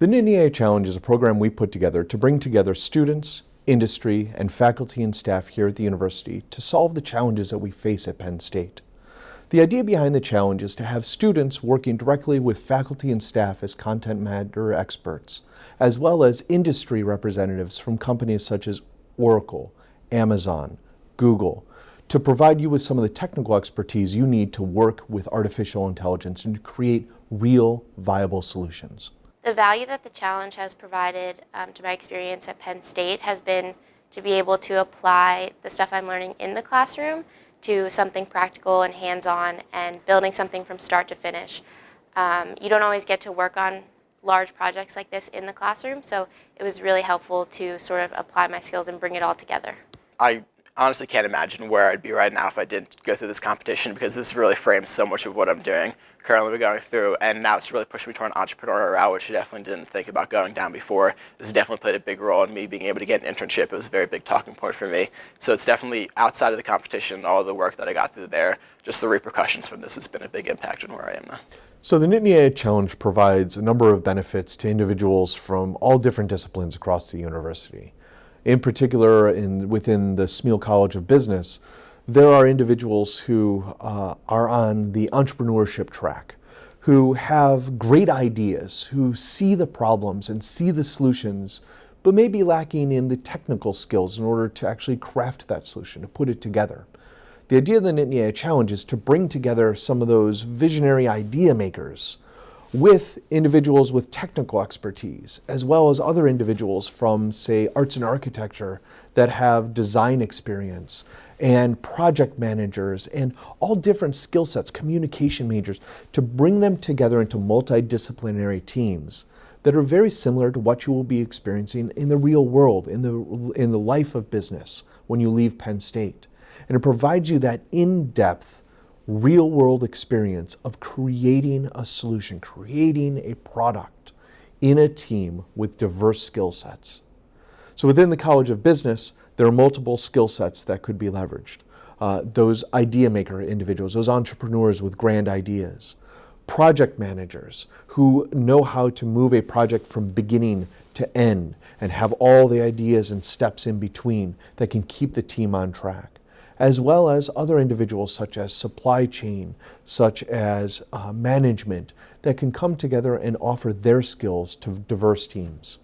The Nittany AI Challenge is a program we put together to bring together students, industry, and faculty and staff here at the university to solve the challenges that we face at Penn State. The idea behind the challenge is to have students working directly with faculty and staff as content matter experts, as well as industry representatives from companies such as Oracle, Amazon, Google, to provide you with some of the technical expertise you need to work with artificial intelligence and to create real viable solutions. The value that the challenge has provided um, to my experience at Penn State has been to be able to apply the stuff I'm learning in the classroom to something practical and hands-on and building something from start to finish. Um, you don't always get to work on large projects like this in the classroom, so it was really helpful to sort of apply my skills and bring it all together. I honestly can't imagine where I'd be right now if I didn't go through this competition because this really frames so much of what I'm doing currently we're going through, and now it's really pushing me toward an entrepreneurial route, which I definitely didn't think about going down before. This definitely played a big role in me being able to get an internship. It was a very big talking point for me. So it's definitely outside of the competition, all the work that I got through there, just the repercussions from this has been a big impact on where I am now. So the Nittany AI Challenge provides a number of benefits to individuals from all different disciplines across the university. In particular, in, within the Smeal College of Business, there are individuals who uh, are on the entrepreneurship track, who have great ideas, who see the problems and see the solutions, but may be lacking in the technical skills in order to actually craft that solution, to put it together. The idea of the Nittany AI Challenge is to bring together some of those visionary idea makers with individuals with technical expertise, as well as other individuals from, say, arts and architecture that have design experience, and project managers, and all different skill sets, communication majors, to bring them together into multidisciplinary teams that are very similar to what you will be experiencing in the real world, in the, in the life of business when you leave Penn State. And it provides you that in-depth real world experience of creating a solution, creating a product in a team with diverse skill sets. So within the College of Business, there are multiple skill sets that could be leveraged. Uh, those idea maker individuals, those entrepreneurs with grand ideas, project managers who know how to move a project from beginning to end and have all the ideas and steps in between that can keep the team on track as well as other individuals such as supply chain, such as uh, management, that can come together and offer their skills to diverse teams.